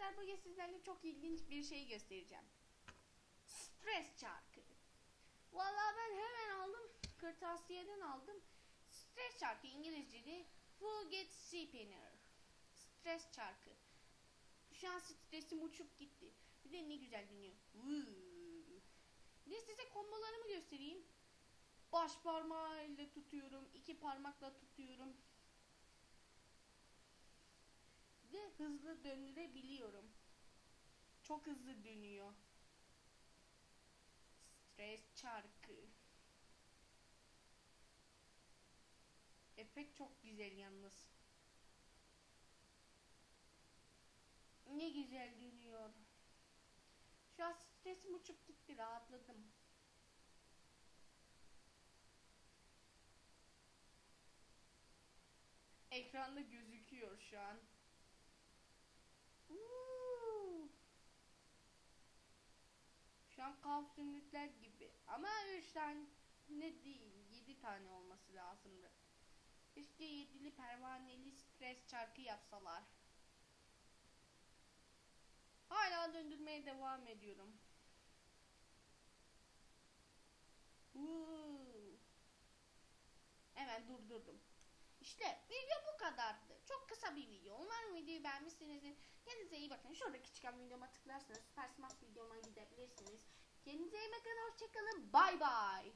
arkadaşlar bugün sizlerle çok ilginç bir şey göstereceğim. Stres çarkı. Vallahi ben hemen aldım. Kırtasiyeden aldım. Stres çarkı İngilizce'de Forget Spinner. Stres çarkı. Şu an stresim uçup gitti. Bir de ne güzel. Vuu. Bir de size kombolarımı göstereyim. Baş parmağıyla tutuyorum. iki parmakla tutuyorum. Hızlı döndürebiliyorum. Çok hızlı dönüyor. Stres çarkı. Efekt çok güzel yalnız. Ne güzel dönüyor. Şu an stresim uçup gitti rahatladım. Ekranda gözüküyor şu an. Uuu. Şu an kaos zümrütler gibi. Ama 3 tane ne değil 7 tane olması lazımdı. İşte yedili pervaneli stres çarkı yapsalar. Hala döndürmeye devam ediyorum. Hemen durdurdum. İşte video bu kadardı. Çok kısa bir video. Umarım videoyu beğenmişsinizdir. Kendinize iyi bakın. Şuradaki çıkan videoma tıklarsanız Süper Smash videoma gidebilirsiniz. Kendinize iyi bakın. Hoşçakalın. Bay bay.